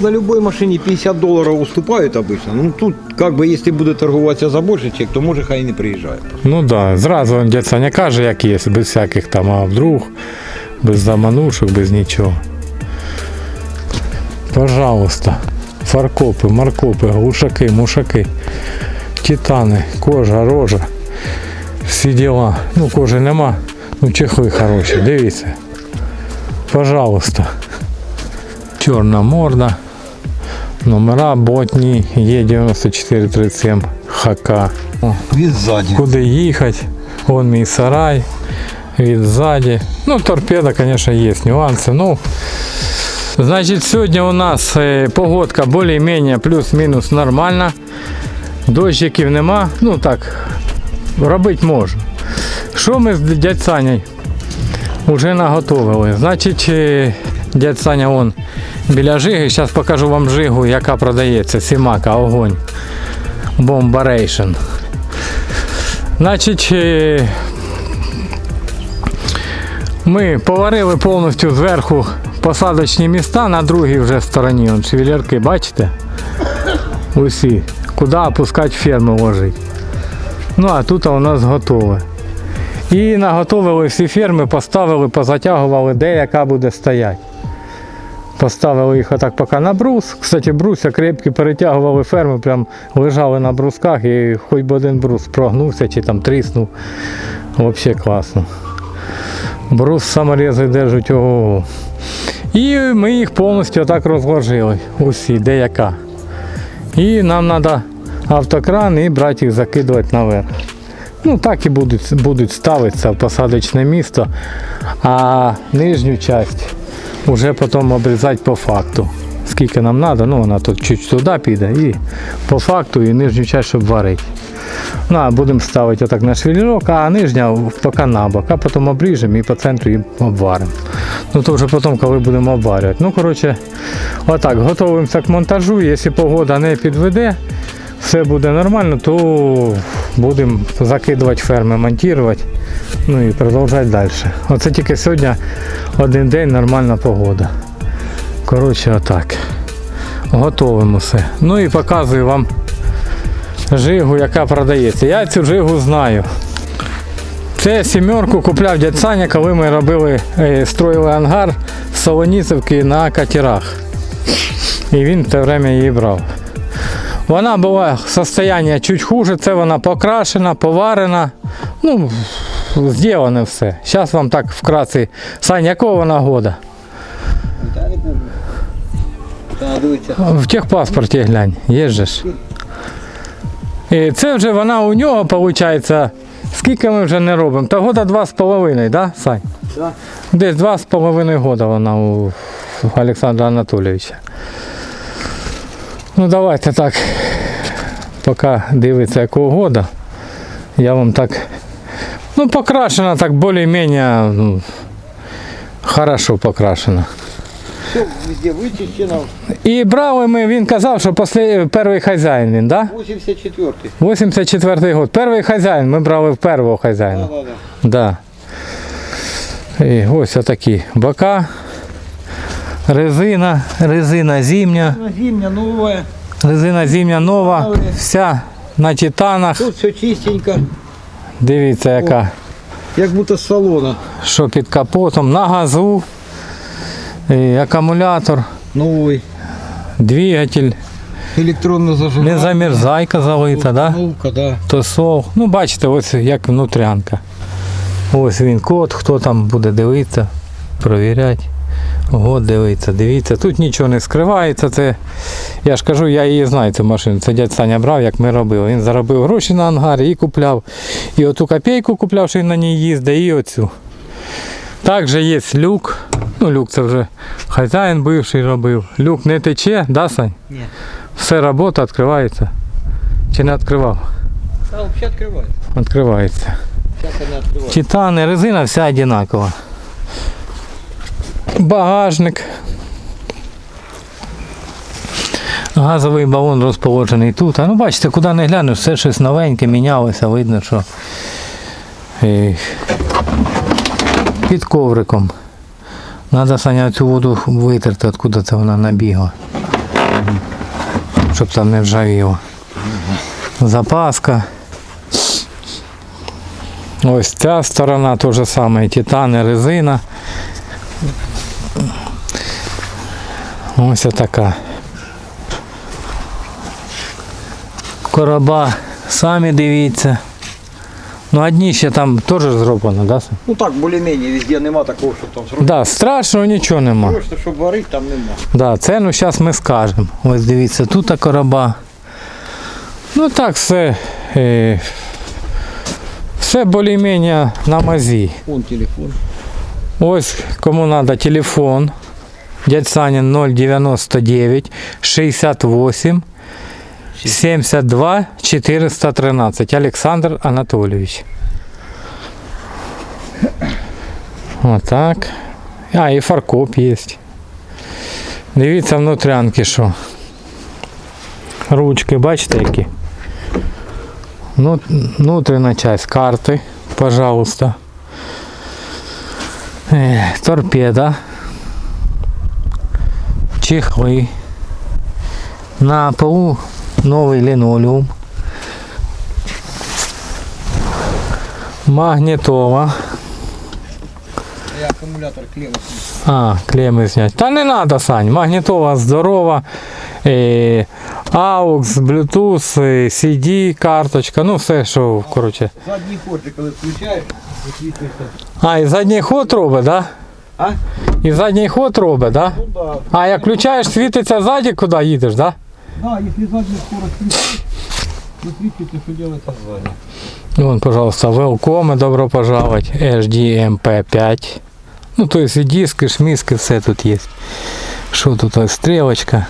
На любой машине 50 долларов уступают обычно. Ну тут, как бы, если буде торгуватися за більше чек, то може хай не приїжджає. Ну так, да, зразу дядь Саня каже, як є, без всяких там, а вдруг, без заманушок, без нічого. Пожалуйста. Фаркопи, маркопи, глушаки, мушаки, титани, кожа, рожа. Всі діла. Ну, кожи нема. Ну, чехли хороші, дивіться. Пожалуйста. Чорна морда. Номера ботні Е9437 ХК. О, Від ззаді. куди їхати. Вон мій сарай. Від ззаді. Ну, торпеда, звісно, є нюанси. Ну, значить, сьогодні у нас е, погодка більш-менш плюс-мінус нормальна. Дощиків нема. Ну так, робити можу. Що ми з дядь Саней вже наготовили? Значить, е, дядь Саня вон біля жиги. Зараз покажу вам жигу, яка продається. Сімака, огонь. Бомбарейшн. Значить, е, ми поварили повністю зверху посадочні міста на другій вже стороні. Вон шевелярки, бачите? Усі. Куди опускати ферму ложить. Ну а тут у нас готове. І наготовили всі ферми, поставили, позатягували, де яка буде стояти. Поставили їх отак поки на брус. Кстати, бруся крепкі, перетягували ферми, прям лежали на брусках і хоч би один брус прогнувся чи там тріснув. Взагалі класно. Брус саморези держать ого. І ми їх повністю так розложили. Усі, де яка. І нам треба автокран і брати їх закидувати наверх. Ну так і будуть, будуть ставитися в посадочне місто, а нижню частину вже потім обрізати по факту. Скільки нам треба, ну вона тут чуть туди піде і по факту і нижню частину, варити. Ну, а будемо ставити отак на швелірок, а нижня поки на бок, а потім обріжемо і по центру її обваримо. Ну то вже потім, коли будемо обварювати. Ну, коротше, отак, готуємося к монтажу. Якщо погода не підведе, все буде нормально, то будемо закидувати ферми, монтувати, ну і продовжувати далі. Оце тільки сьогодні один день нормальна погода. Коротше, отак. Готовимо все. Ну і показую вам жигу, яка продається. Я цю жигу знаю. Це сімерку купляв дядь Саня, коли ми робили, е, строїли ангар з Солоніцевки на катерах. І він в те время її брав. Вона була состояння чуть хуже, це вона покрашена, поварена. Ну, зроблено все. Зараз вам так вкратце. Сань, якого вона года? В техпаспорті глянь, є же ж. І це вже вона у нього, виходить, скільки ми вже не робимо? Та года два з половиною, да, Сань? Десь два з половиною года вона у Олександра Анатолійовича. Ну давайте так, поки дивиться якого года, я вам так. Ну, покрашена так більш-менш ну, хорошо покрашена. Все везде вичищено. І брали ми, він казав, що після перший хазяїн він, да? 84-й. 84 год. Перший хазяїн, ми брали в першого хазяїна. Да, да, Да. І ось отакі бока. Резина, резина зимня. Зимня новая. резина зимня нова, вся на титанах. Тут все чистенько. Дивіться, яка, Як будто з салона. що під капотом, на газу, і акумулятор, Новий. двигатель, Електронна зажигання. не замерзайка залита, да? Да. Тосол. Ну, бачите, ось як внутрянка. Ось він код, хто там буде дивитися, провіряти. Год дивиться, дивіться, тут нічого не скривається. Це, я ж кажу, я її знаю, цю машину. Це дядь Саня брав, як ми робили. Він заробив гроші на ангарі і купляв. І оту копійку купляв, що він на ній їздить, і оцю. Також є люк. Ну, люк це вже хазяїн бивший робив. Люк не тече, да, Сань? Ні. Все робота відкривається. Чи не відкривав? Та взагалі відкривається. Відкривається. Титани, резина вся одинакова. Багажник. Газовий балон розположений тут. А ну бачите, куди не глянеш, все щось новеньке, мінялося, видно, що під ковриком. Треба Саня цю воду витерти, откуда це вона набігла. щоб там не ржавіло. Запаска. Ось ця сторона то же саме, титани, резина. Ось така. Короба, самі дивіться. Ну, одні ще там теж зроблено, да? Ну так, більш-менш, везде нема такого, щоб там зробити. Да, страшного нічого нема. Просто, щоб варити, там нема. Да, ціну зараз ми скажемо. Ось дивіться, тут короба. Ну так все. Е, все більш-менш на мазі. Вон телефон. Ось кому треба телефон. Дядь Санін 099 68 72 413. Олександр Анатолійович. Отак. А, і фаркоп є. Дивіться внутрянки, що. Ручки, бачите які? Ну, внутрішня часть карти, пожалуйста. Е, торпеда. Чехли. На полу новий линолеум. Магнітола. Я акумулятор клемму. А, клеми снять. Та не надо, Сань. Магнітола здорова. Е, AUX, Bluetooth, е, CD, карточка, ну все, що, коротше. Задній ход, ти коли включаєш, висвітлюється. А, і задній ход робить, да? А? І задній ход робить, да? Ну да. А як включаєш, світиться ззаді, куди їдеш, да? Да, если заднюю скорость включить, высвечивается, что делается сзади. Вон, пожалуйста, welcome, добро пожаловать. HDMP5. Ну, то есть и диски, шмиски, все тут есть. Что тут ось стрілочка.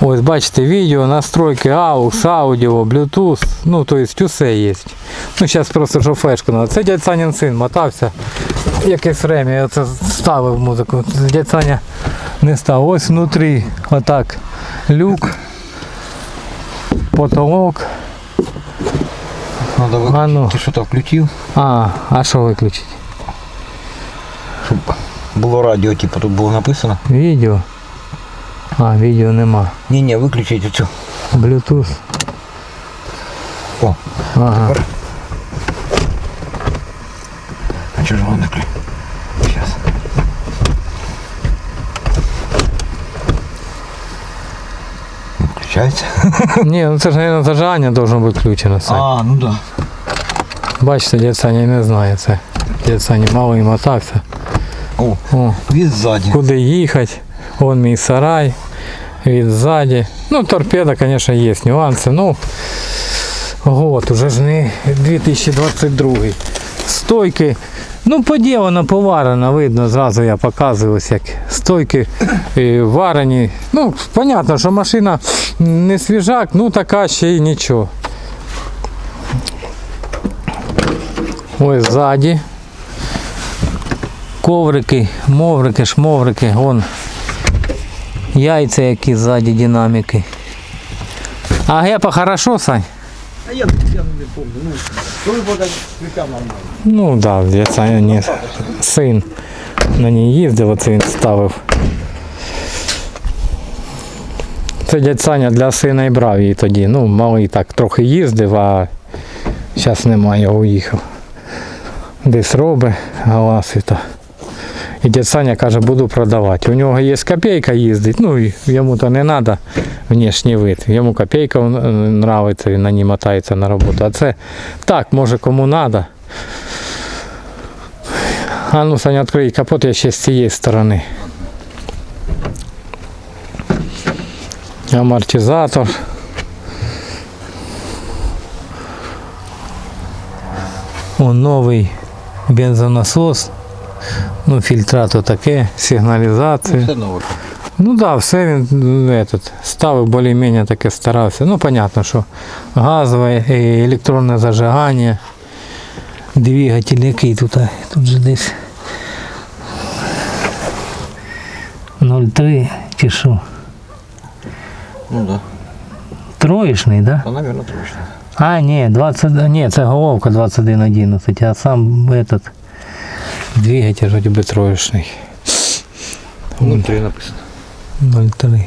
Ось бачите, відео, настройки AUX, аудіо, Bluetooth, ну то есть усе є. Ну зараз просто що флешку надо. Це дядь Санін син мотався. Якесь время я це ставив музику. Дядь Саня не став. Ось внутрі отак люк, потолок. Надо выключить. А ну. Ты что-то включил? А, а що виключити? Щоб було радіо, типу, тут було написано. Відео. А, відео нема. Ні-ні, виключіть оцю. Bluetooth. О, Ага. а чого ж воно не включ? Сейчас. Не Включається? Ні, ну це ж, мабуть, зажигання должно бути включено. Це. А, ну да. Бачите, дядь Саня не знає це. Дядь Саня мало і мотався. О, О, від ззаді. куди їхати? Вон мій сарай. Від ззаді. Ну, торпеда, звісно, є нюанси. Ну, год, уже ж не 2022. Стойки. Ну, поділено, поварено, видно, зразу я показую, як стойки е, варені. Ну, понятно, що машина не свіжак, ну така ще й нічого. Ось ззаді. Коврики, моврики, шмоврики, вон яйця які ззаді динаміки. А гепа хорошо, Сань? А я, я не помню. Ну, нормально. Ну да, я Саня не син на ній їздив, оце він ставив. Це дядь Саня для сина і брав її тоді. Ну, малий так трохи їздив, а зараз немає, уїхав. Десь робить галасить. І дядь Саня каже, буду продавати. У нього є копійка їздить, ну йому то не треба внешній вид. Йому копійка подобається, він на ній мотається на роботу. А це так, може кому треба. А ну, Саня, відкрий капот, я ще з цієї сторони. Амортизатор. О, новий бензонасос. Ну, фільтра то таке, сигналізація. Все нове. Ну так, да, все він ну, этот, ставив більш-менш таке старався. Ну, понятно, що газове, е, електронне зажигання, двигатель який тут, тут же десь 0,3 чи що. Ну да. Троєчний, да? Та, мабуть, точно. А, ні, 20, ні, це головка 2111, а сам этот двигатель вроде би троєчний. Внутрі написано. 0,3.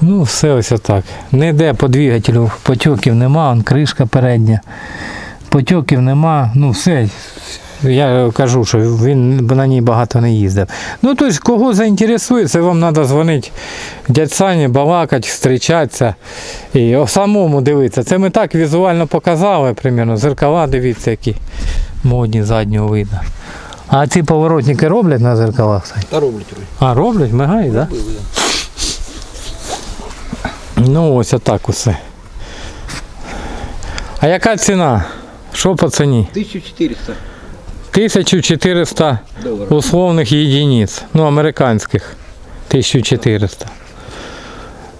Ну, все ось отак. Ніде по двигателю потьоків нема, он кришка передня. Потьоків нема, ну все. Я кажу, що він на ній багато не їздив. Ну, тобто, кого заінтересує, це вам треба дзвонити дядь Сані, балакати, зустрічатися і самому дивитися. Це ми так візуально показали, примерно, зеркала дивіться, які модні заднього виду. А ці поворотники роблять на зеркалах? Та роблять. А, роблять, мигають, так? Да? Ну, ось отак усе. А яка ціна? Що по ціні? 1400 1400 доларів. условних єдиниць, ну, американських. 1400.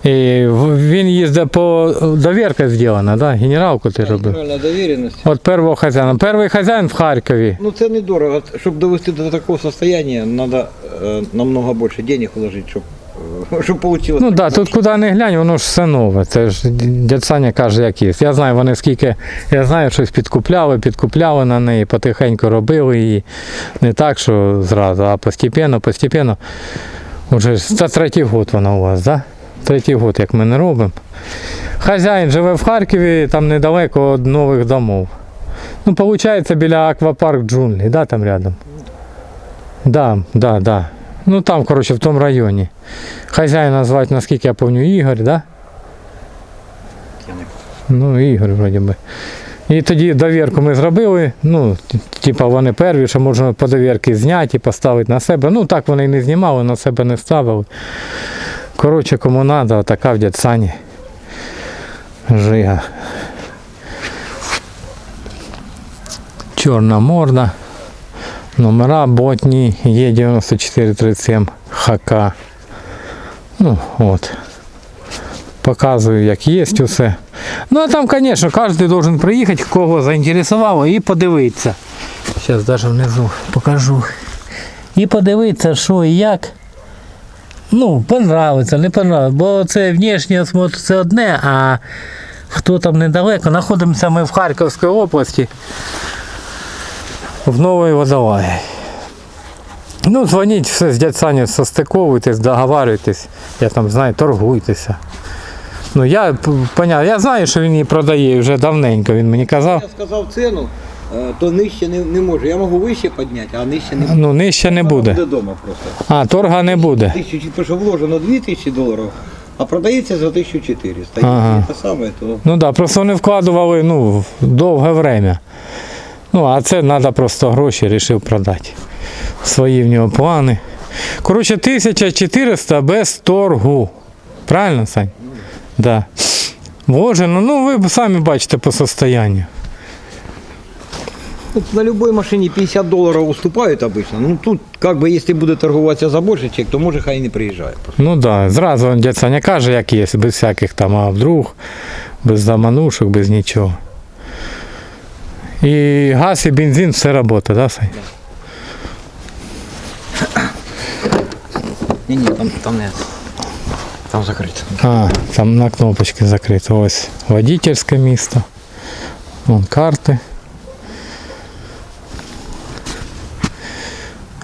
І він їздить по довірка зроблена, да? Генералку ти робив. Довіреність. От першого хазяїна. Перший хазяїн в Харкові. Ну це недорого. Щоб довести до такого состояния, треба е, намного більше денег вложити, щоб, е, щоб вийшло. Ну так, да, тут куди не глянь, воно ж все нове. Це ж дядь Саня каже, як є. Я знаю, вони скільки, я знаю, щось підкупляли, підкупляли на неї, потихеньку робили її. Не так, що зразу, а постепенно, постепенно. Уже це третій год вона у вас, так? Да? Третій год, як ми не робимо. Хазяїн живе в Харкові, там недалеко від нових домов. Ну, виходить, біля аквапарк джунглі, да, там рядом? Да, да, да. Ну там, коротше, в тому районі. Хазяїна звати, наскільки я пам'ятаю, Ігор, да? Ну, Ігор, вроді би. І тоді довірку ми зробили. Ну, типа вони перві, що можна по довірки зняти і поставити на себе. Ну так вони і не знімали, на себе не ставили. Коротше, кому треба, така в дядь Сані. Жига. Чорна морда. Номера ботні Е9437 ХК. Ну, от. Показую, як є усе. Ну, а там, звісно, кожен должен приїхати, кого заінтересувало, і подивитися. Зараз навіть внизу покажу. І подивитися, що і як. Ну, понравиться, не понравиться. Бо це внешній осмотр це одне, а хто там недалеко, знаходимося ми в Харківській області, в Новій Водолаї. Ну, дзвоніть все з дядь Саню, состиковуйтесь, договарюйтесь, я там знаю, торгуйтеся. Ну я п- поняв, я знаю, що він її продає вже давненько, він мені казав. Я сказав ціну, то нижче не, не можу. Я можу вище підняти, а нижче не Ну, нижче не буде. Буде вдома просто. А, торга не буде. Тисячу, тому що вложено 2000 доларів, а продається за 1400. Ага. Те саме, то Ну так, да, просто вони вкладували ну, довге время. Ну, а це треба просто гроші, вирішив продати. Свої в нього плани. Коротше, 1400 без торгу. Правильно, Сань? Да. Вложено, ну ви самі бачите по состоянню. Ну, на любой машине 50 долларов уступают обычно. Ну тут, как бы, если буде торгуватися за більше чек, то може хай і не приїжджає. Ну так, да, зразу дядь Саня каже, як є, без всяких там, а вдруг, без заманушок, без нічого. І газ і бензин все робота, да, Сань? Ні, ні, там, там не. Там закрито. А, там на кнопочці закрито. Ось водительське місто. Вон карти.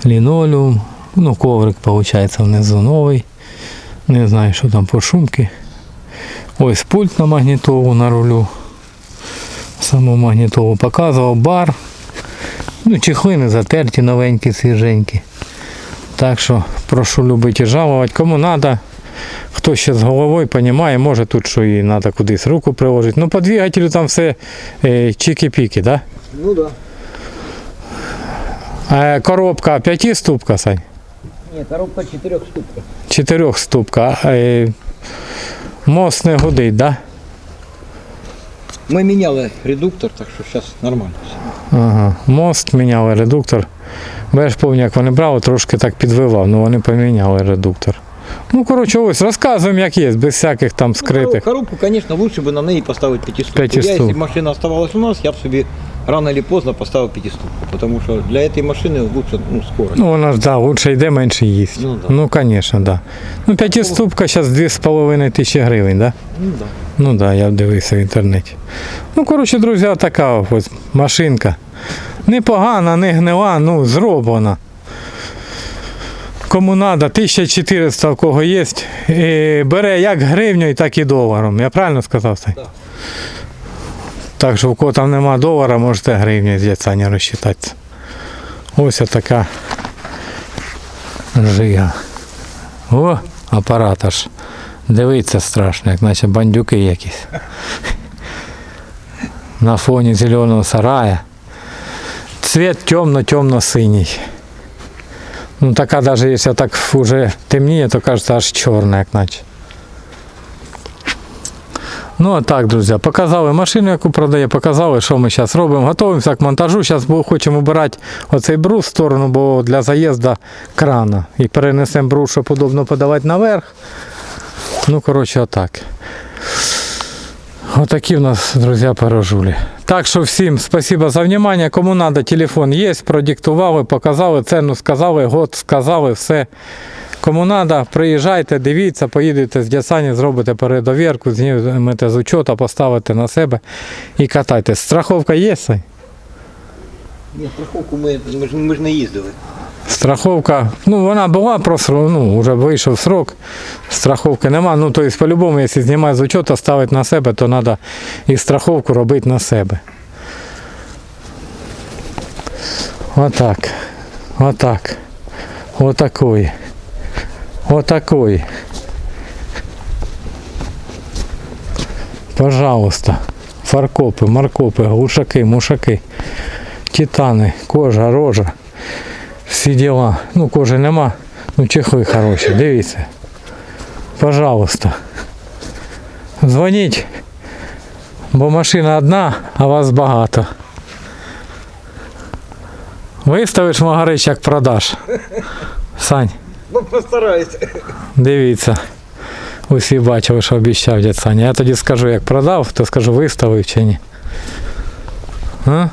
Лінолеум. Ну, коврик, виходить, внизу новий. Не знаю, що там по шумки. Ось пульт на магнітолу на рулю. Саму магнітолу показував бар. Ну, чехли не затерті, новенькі, свіженькі. Так що прошу любити і жалувати. Кому треба, хто ще з головою розуміє, може тут що і треба кудись руку приложити. Ну, по двигателю там все е, чики-піки, да? Ну да. А коробка п'ятиступка, Сань? Ні, коробка 4 ступка. Чотирьохступка. А, е, мост не гудить, да? Ми міняли редуктор, так що зараз нормально. Ага. Мост міняли редуктор. Бо я ж пам'ятаю, як вони брали, трошки так підвивав, ну вони поміняли редуктор. Ну, коротше, ось розказуємо, як є, без всяких там Ну, скритих. коробку, конечно, лучше бы на неї поставити пятиступку. Пятиступ. Я, б машина оставалась у нас, я б собі рано или поздно поставив пятиступку, потому що для этой машини лучше ну, скорость. Ну, вона ж да, лучше йде, менше їсть. Ну, да. Ну, звісно, да. Ну, п'ятиступка зараз 2,5 тисячі гривень, да? Ну, да. Ну да, я дивився в інтернеті. Ну, коротше, друзі, така ось машинка. Непогана, не гнила, ну, зроблена. Кому треба, 1400 у кого є. І бере як гривню, так і доларом. Я правильно сказав? Так. Так що у кого там нема долара, можете гривню з яцані розчитатися. Ось така жига. О, апарат аж. Дивиться страшно, як наче бандюки якісь. На фоні зеленого сарая. Цвет темно-темно-синій. Ну така даже якщо так уже темніє, то кажется аж чорна, як наче. Ну а так, друзі, показали машину, яку продає, показали, що ми зараз робимо. Готуємося к монтажу. Зараз хочемо обирати оцей брус в сторону, бо для заїзду крана. І перенесемо брус, щоб удобно подавати наверх. Ну, коротше, отак. Отакі в нас, друзі, порожулі. Так що всім спасибо за внимание. Кому надо, телефон є, продиктували, показали, ціну сказали, год сказали, все. Кому надо, приїжджайте, дивіться, поїдете з Дясані, зробите передовірку, знімете з учета, поставите на себе і катайтесь. Страховка є? Сань? Ні, страховку ми, ми, ж, ми ж не їздили. Страховка, ну вона була просто, ну, вже вийшов срок, страховки нема. Ну, тобто, по-любому, якщо знімати з учета, ставити на себе, то треба і страховку робити на себе. Отак. Отак. Отакої. Отакої. Пожалуйста. Фаркопи, маркопи, глушаки, мушаки, титани, кожа, рожа. Всі діла. Ну, кожи нема. Ну, чехли хороші, дивіться. Пожалуйста. Дзвоніть, бо машина одна, а вас багато. Виставиш Магарич, як продаш. Сань, Ну, постараюся. дивіться. Усі бачили, що обіцяв дядь Саня. Я тоді скажу, як продав, то скажу, виставив чи ні. А?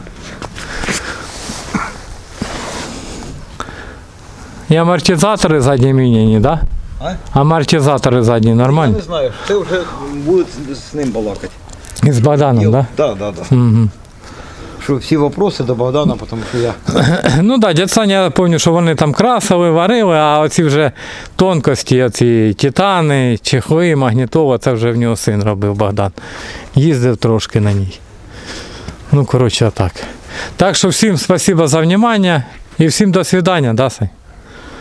І амортизатори задні міняні, да? А? Амортизатори задні Я нормальні. не знаю, це вже буде з ним балакати. І з Богданом, да? Так, так, так. Угу. Що всі вопроси до Богдана, тому що я. Ну так, да, дядь Саня, я пам'ятаю, що вони там красили, варили, а оці вже тонкості, оці титани, чехли, магнітола, це вже в нього син робив Богдан. Їздив трошки на ній. Ну, коротше, так. Так що всім спасибо за внимание і всім до свидання, да, Сань?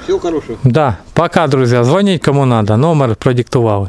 Всього хорошого. Да. Пока, друзі. Дзвоніть кому надо. Номер продиктували.